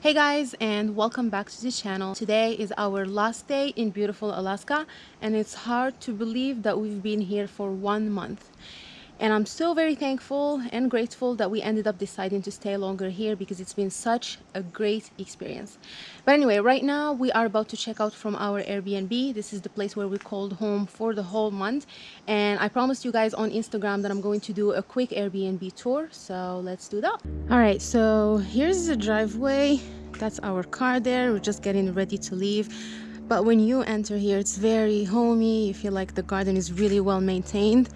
Hey guys and welcome back to the channel. Today is our last day in beautiful Alaska and it's hard to believe that we've been here for one month and I'm still very thankful and grateful that we ended up deciding to stay longer here because it's been such a great experience. But anyway right now we are about to check out from our Airbnb. This is the place where we called home for the whole month. And I promised you guys on Instagram that I'm going to do a quick Airbnb tour. So let's do that. All right so here's the driveway. That's our car there. We're just getting ready to leave. But when you enter here it's very homey. You feel like the garden is really well maintained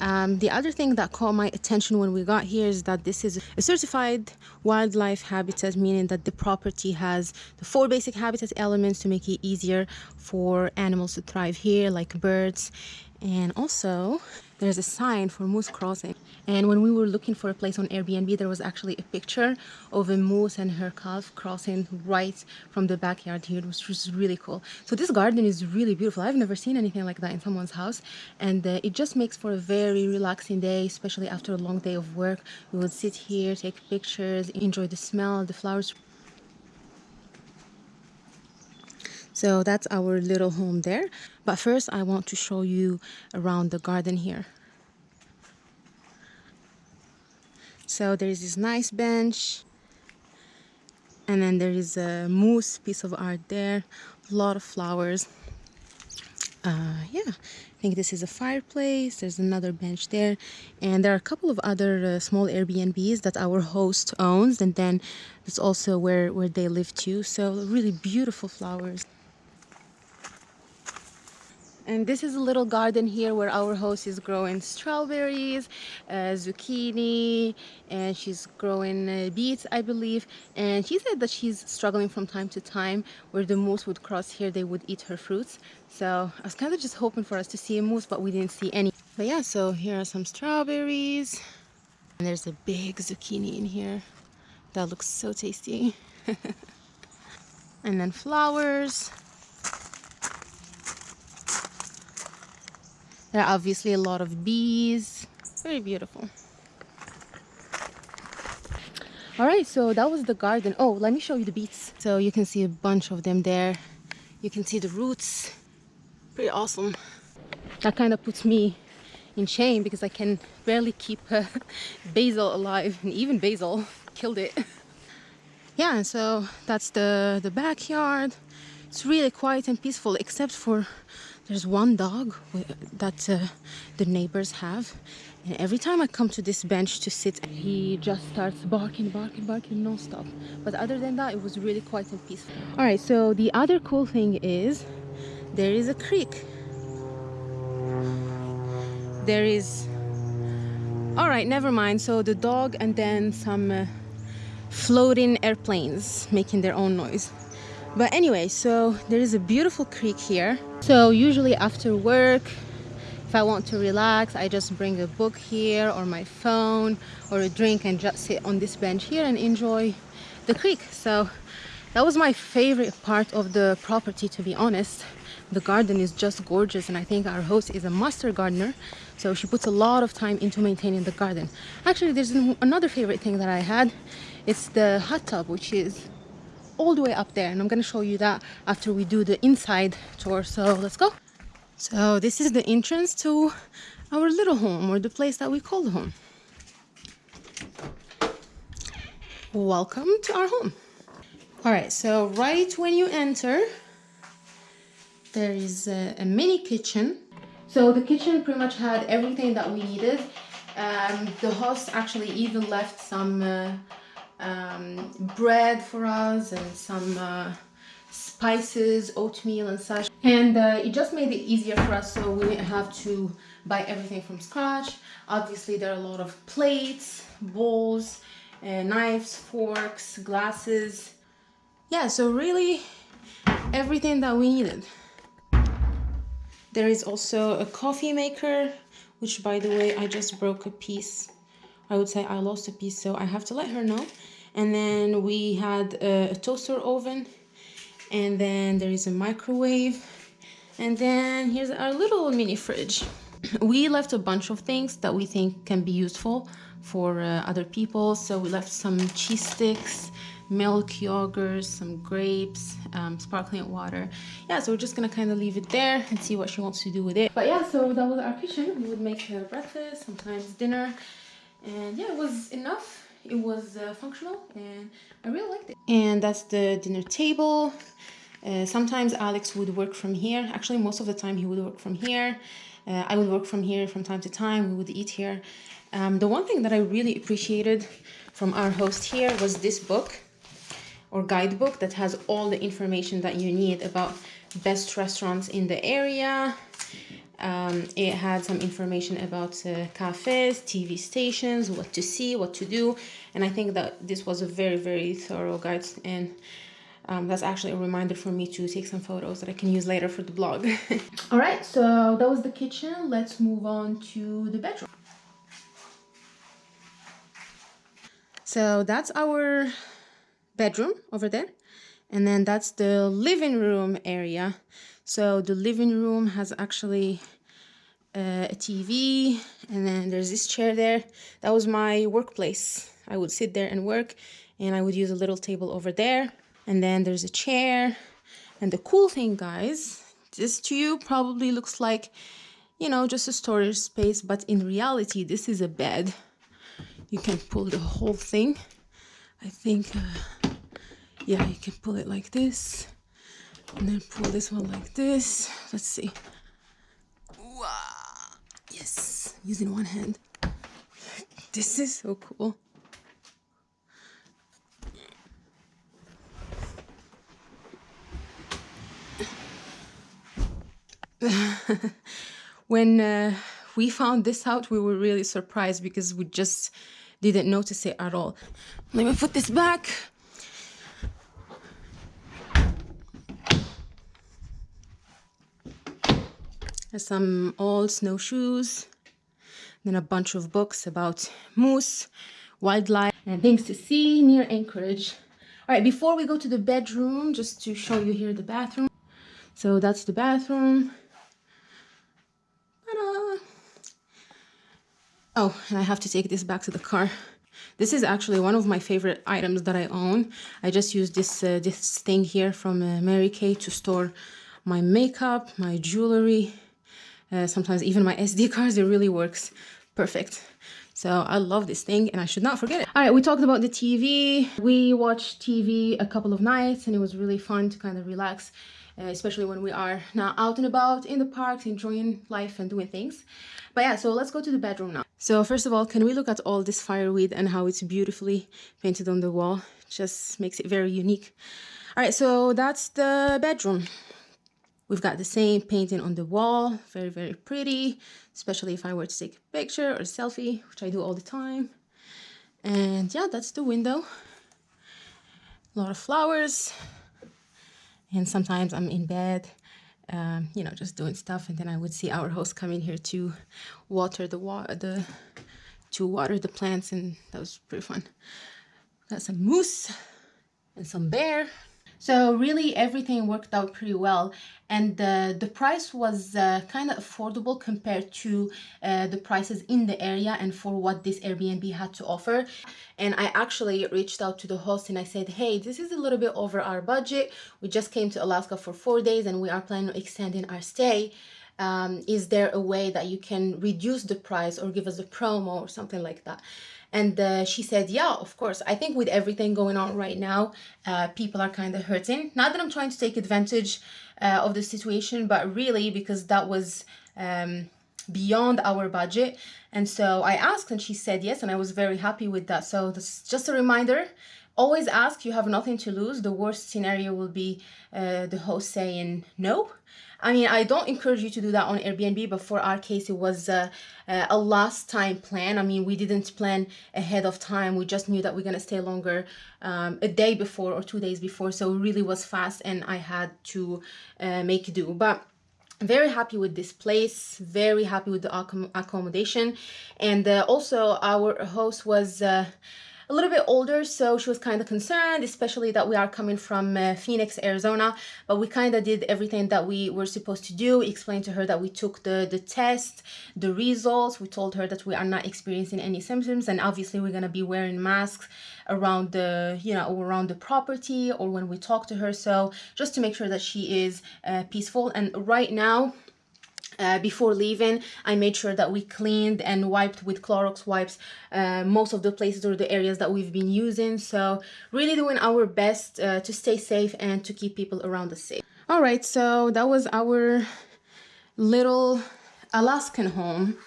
um, the other thing that caught my attention when we got here is that this is a certified wildlife habitat, meaning that the property has the four basic habitat elements to make it easier for animals to thrive here, like birds. And also there's a sign for moose crossing. And when we were looking for a place on Airbnb there was actually a picture of a moose and her calf crossing right from the backyard here which was just really cool. So this garden is really beautiful. I've never seen anything like that in someone's house. And uh, it just makes for a very relaxing day especially after a long day of work. We would sit here take pictures enjoy the smell the flowers. So that's our little home there. But first I want to show you around the garden here so there is this nice bench and then there is a moose piece of art there a lot of flowers. Uh, yeah I think this is a fireplace there's another bench there and there are a couple of other uh, small Airbnbs that our host owns and then it's also where where they live too. So really beautiful flowers and this is a little garden here where our host is growing strawberries uh, zucchini and she's growing uh, beets I believe. And she said that she's struggling from time to time where the moose would cross here they would eat her fruits. So I was kind of just hoping for us to see a moose but we didn't see any. But yeah so here are some strawberries. And there's a big zucchini in here that looks so tasty. And then flowers There are obviously a lot of bees. Very beautiful. All right, so that was the garden. Oh, let me show you the beets. So you can see a bunch of them there. You can see the roots. Pretty awesome. That kind of puts me in shame because I can barely keep uh, basil alive and even basil killed it. Yeah, so that's the, the backyard. It's really quiet and peaceful except for there's one dog that uh, the neighbors have. And every time I come to this bench to sit he just starts barking barking barking non-stop. But other than that it was really quiet and peaceful. All right so the other cool thing is there is a creek. There is all right never mind. So the dog and then some uh, floating airplanes making their own noise but anyway so there is a beautiful creek here. So usually after work if I want to relax I just bring a book here or my phone or a drink and just sit on this bench here and enjoy the creek. So that was my favorite part of the property to be honest. The garden is just gorgeous and I think our host is a master gardener so she puts a lot of time into maintaining the garden. Actually there's another favorite thing that I had. It's the hot tub which is all the way up there and I'm gonna show you that after we do the inside tour. So let's go. So this is the entrance to our little home or the place that we call home. Welcome to our home. All right so right when you enter there is a, a mini kitchen. So the kitchen pretty much had everything that we needed. Um, the host actually even left some uh, um, bread for us and some uh, spices, oatmeal and such. And uh, it just made it easier for us so we didn't have to buy everything from scratch. Obviously there are a lot of plates, bowls, uh, knives, forks, glasses. Yeah, so really everything that we needed. There is also a coffee maker, which by the way, I just broke a piece I would say I lost a piece, so I have to let her know. And then we had a, toaster oven, and then there is a microwave, and then here's our little mini fridge. We left a bunch of things that we think can be useful for uh, other people. So we left some cheese sticks, milk, yogurt, some grapes, um, sparkling water. Yeah, so we're just gonna kind of leave it there and see what she wants to do with it. But yeah, so that was our kitchen. We would make her breakfast, sometimes dinner. And yeah, it was enough. It was uh, functional and I really liked it. And that's the dinner table. Uh, sometimes Alex would work from here. Actually, most of the time he would work from here. Uh, I would work from here from time to time. We would eat here. Um, the one thing that I really appreciated from our host here was this book or guidebook that has all the information that you need about best restaurants in the area. Um, it had some information about uh, cafes, TV stations, what to see, what to do. And I think that this was a very, very thorough guide. And um, that's actually a reminder for me to take some photos that I can use later for the blog. All right, so that was the kitchen. Let's move on to the bedroom. So that's our bedroom over there. And then that's the living room area. So the living room has actually uh, a TV and then there's this chair there. That was my workplace. I would sit there and work and I would use a little table over there. And then there's a chair. And the cool thing, guys, this to you probably looks like, you know, just a storage space, but in reality, this is a bed. You can pull the whole thing. I think uh, yeah you can pull it like this and then pull this one like this. Let's see. Wow. yes using one hand. This is so cool. When uh, we found this out we were really surprised because we just didn't notice it at all. Let me put this back some old snowshoes, then a bunch of books about moose, wildlife, and things to see near Anchorage. All right, before we go to the bedroom, just to show you here the bathroom. So that's the bathroom. Oh, and I have to take this back to the car. This is actually one of my favorite items that I own. I just use this uh, this thing here from uh, Mary Kay to store my makeup, my jewelry, uh, sometimes even my SD cards, it really works perfect. So I love this thing and I should not forget it. All right, we talked about the TV. We watched TV a couple of nights and it was really fun to kind of relax, uh, especially when we are now out and about in the parks, enjoying life and doing things. But yeah, so let's go to the bedroom now. So first of all, can we look at all this fireweed and how it's beautifully painted on the wall? Just makes it very unique. All right, so that's the bedroom. We've got the same painting on the wall, very, very pretty, especially if I were to take a picture or a selfie, which I do all the time. And yeah, that's the window. A lot of flowers. And sometimes I'm in bed, um, you know, just doing stuff. And then I would see our host come in here to water the water, the to water the plants, and that was pretty fun. Got some moose and some bear. So really everything worked out pretty well and the, the price was uh, kind of affordable compared to uh, the prices in the area and for what this Airbnb had to offer. And I actually reached out to the host and I said, hey, this is a little bit over our budget. We just came to Alaska for four days and we are planning on extending our stay. Um, is there a way that you can reduce the price or give us a promo or something like that? And uh, she said, yeah, of course. I think with everything going on right now, uh, people are kind of hurting. Not that I'm trying to take advantage uh, of the situation, but really because that was um, beyond our budget. And so I asked and she said yes, and I was very happy with that. So this just a reminder, always ask, you have nothing to lose. The worst scenario will be uh, the host saying no I mean, I don't encourage you to do that on Airbnb, but for our case, it was uh, uh, a last time plan. I mean, we didn't plan ahead of time. We just knew that we're going to stay longer um, a day before or two days before. So it really was fast and I had to uh, make do. But very happy with this place very happy with the accommodation and uh, also our host was uh, a little bit older, so she was kind of concerned, especially that we are coming from uh, Phoenix, Arizona. But we kind of did everything that we were supposed to do. We explained to her that we took the, the test, the results. We told her that we are not experiencing any symptoms. And obviously we're going to be wearing masks around the, you know, around the property or when we talk to her. So just to make sure that she is uh, peaceful. And right now, uh, before leaving I made sure that we cleaned and wiped with Clorox wipes uh, most of the places or the areas that we've been using. So really doing our best uh, to stay safe and to keep people around us safe. All right so that was our little Alaskan home.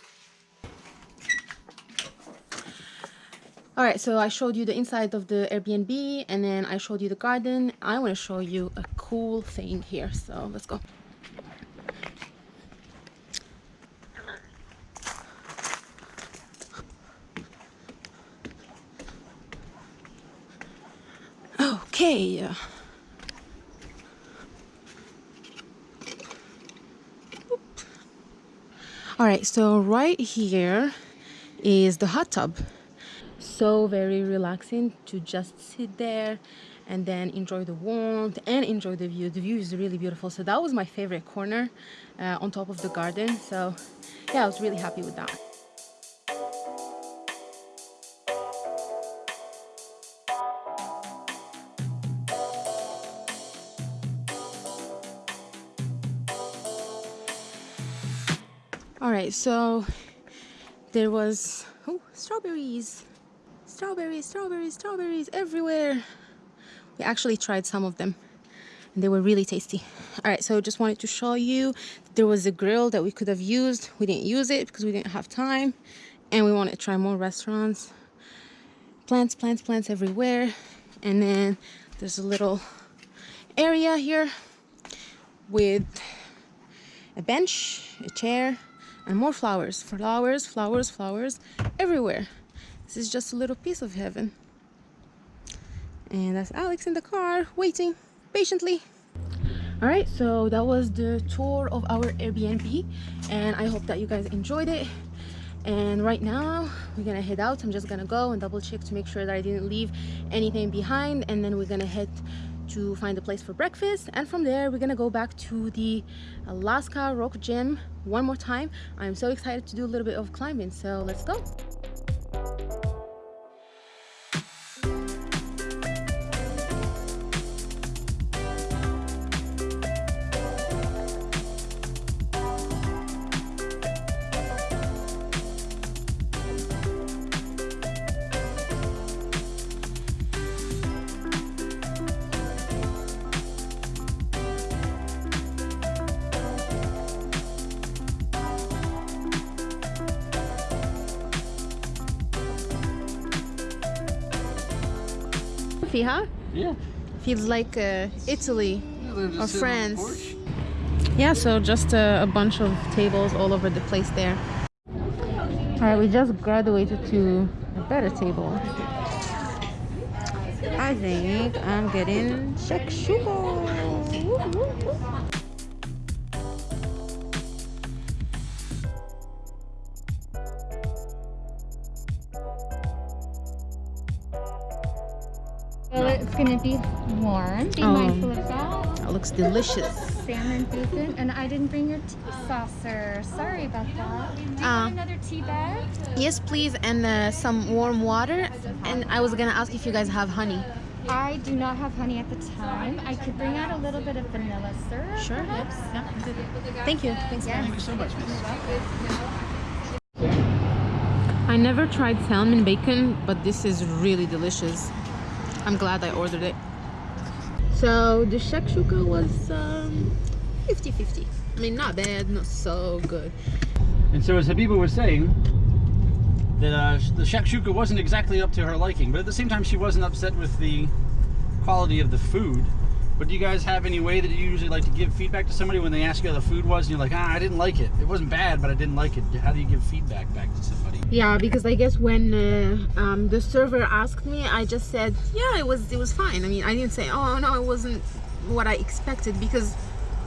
All right so I showed you the inside of the Airbnb and then I showed you the garden. I want to show you a cool thing here so let's go Okay. All right, so right here is the hot tub. So very relaxing to just sit there and then enjoy the warmth and enjoy the view. The view is really beautiful. So that was my favorite corner uh, on top of the garden. So yeah, I was really happy with that. All right so there was oh strawberries. Strawberries strawberries strawberries everywhere. We actually tried some of them and they were really tasty. All right so just wanted to show you there was a grill that we could have used. We didn't use it because we didn't have time and we wanted to try more restaurants. Plants plants plants everywhere and then there's a little area here with a bench a chair and more flowers flowers flowers flowers everywhere. This is just a little piece of heaven. And that's alex in the car waiting patiently. All right so that was the tour of our airbnb and i hope that you guys enjoyed it. And right now we're gonna head out. I'm just gonna go and double check to make sure that i didn't leave anything behind and then we're gonna head to find a place for breakfast and from there we're gonna go back to the Alaska Rock Gym one more time. I'm so excited to do a little bit of climbing so let's go Fiha? Yeah. Feels like uh, Italy yeah, or France. Yeah, so just a, a bunch of tables all over the place there. All right, we just graduated to a better table. I think I'm getting shakshuka. Be warm. Be oh, mindful of that. That looks delicious. Salmon bacon, and I didn't bring your tea saucer. Sorry about that. Do you uh, another tea bag? Yes, please, and uh, some warm water. And I was gonna ask if you guys have honey. I do not have honey at the time. I could bring out a little bit of vanilla syrup. Sure. Oops. Yeah, Thank you. Thanks. Yes. Thank you so much, I never tried salmon bacon, but this is really delicious. I'm glad I ordered it. So the shakshuka was 50-50. Um, I mean, not bad, not so good. And so as Habiba was saying, that uh, the shakshuka wasn't exactly up to her liking, but at the same time she wasn't upset with the quality of the food. But do you guys have any way that you usually like to give feedback to somebody when they ask you how the food was and you're like, ah, I didn't like it. It wasn't bad, but I didn't like it. How do you give feedback back to somebody? Yeah, because I guess when uh, um, the server asked me, I just said, yeah, it was it was fine. I mean, I didn't say, oh no, it wasn't what I expected because,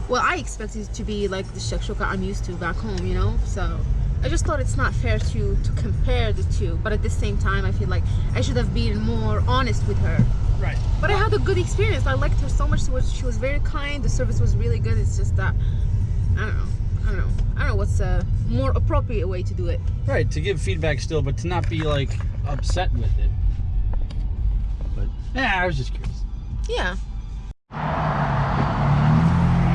well, I expected it to be like the shakshuka I'm used to back home, you know. So I just thought it's not fair to to compare the two. But at the same time, I feel like I should have been more honest with her. Right. But I had a good experience. I liked her so much. She was, she was very kind. The service was really good. It's just that I don't know. I don't know. I don't know what's a more appropriate way to do it. Right, to give feedback still, but to not be like upset with it. But yeah, I was just curious. Yeah.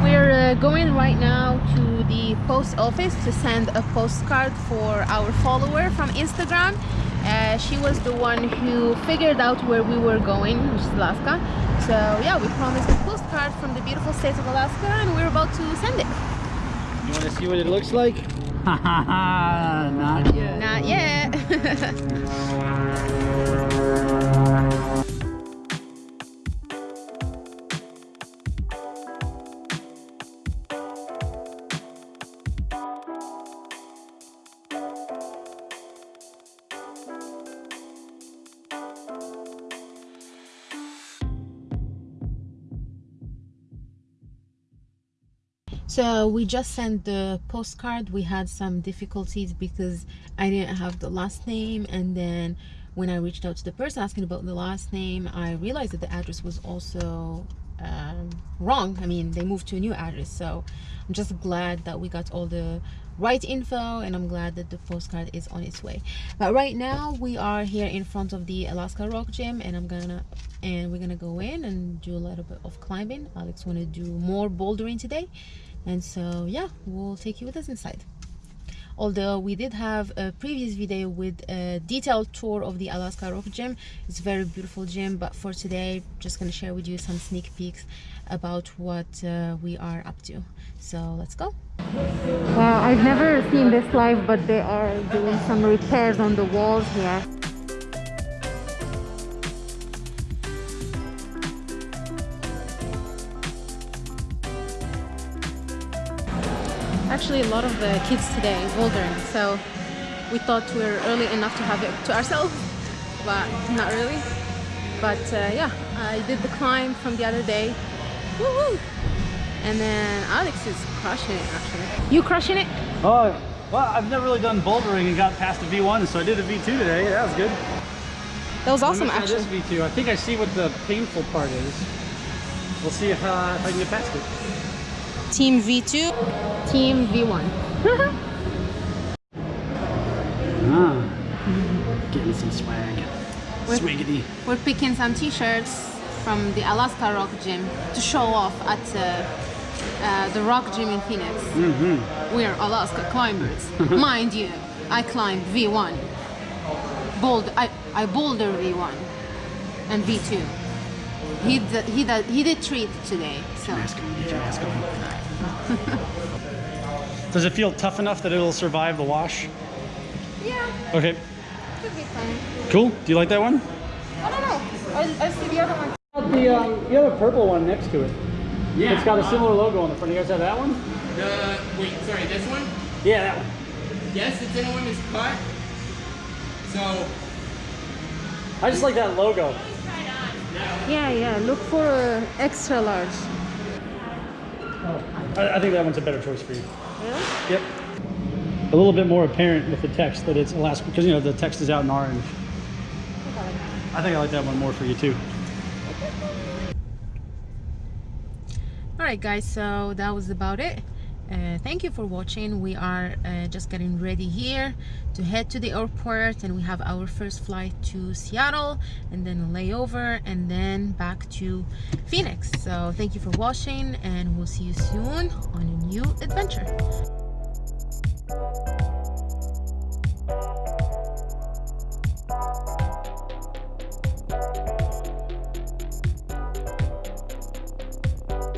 We're uh, going right now to the post office to send a postcard for our follower from Instagram. Uh, she was the one who figured out where we were going, which is Alaska. So yeah, we promised a postcard from the beautiful state of Alaska and we're about to send it. You want to see what it looks like? Not yet. Not yet. So we just sent the postcard. We had some difficulties because I didn't have the last name and then when I reached out to the person asking about the last name, I realized that the address was also um, wrong. I mean, they moved to a new address. So I'm just glad that we got all the right info and I'm glad that the postcard is on its way. But right now we are here in front of the Alaska Rock Gym and I'm gonna and we're gonna go in and do a little bit of climbing. Alex wanna do more bouldering today and so yeah we'll take you with us inside. Although we did have a previous video with a detailed tour of the Alaska Rock Gym. It's a very beautiful gym but for today just gonna share with you some sneak peeks about what uh, we are up to. So let's go. Wow I've never seen this live but they are doing some repairs on the walls here actually a lot of the kids today bouldering so we thought we were early enough to have it to ourselves but not really. But uh, yeah I did the climb from the other day. And then Alex is crushing it actually. You crushing it? Oh well I've never really done bouldering and got past a V1 so I did a V2 today. That was good. That was awesome actually. This V2 I think I see what the painful part is. We'll see if, uh, if I can get past it Team V2, Team V1. ah, getting some swag. We're, Swiggity. We're picking some t-shirts from the Alaska Rock Gym to show off at uh, uh, the Rock Gym in Phoenix. Mm -hmm. We're Alaska climbers. Mind you, I climbed V1. Bold, I, I boulder V1 and V2. He did, he did, he did treat today. So. Does it feel tough enough that it'll survive the wash? Yeah. Okay. Could be fine. Cool. Do you like that one? I don't know. I, I see the other one. The um, you have a purple one next to it. Yeah. It's got a similar logo on the front. You guys have that one? The wait, sorry, this one? Yeah, that one. Yes, it's in a is cut. So. I just like that logo. Yeah, yeah. Look for uh, extra large. I, I, think that one's a better choice for you. Really? Yep. A little bit more apparent with the text that it's Alaska, because you know the text is out in orange. Okay. I think I like that one more for you too. Alright guys, so that was about it. Uh, thank you for watching. We are uh, just getting ready here to head to the airport and we have our first flight to Seattle and then a layover and then back to Phoenix. So thank you for watching and we'll see you soon on a new adventure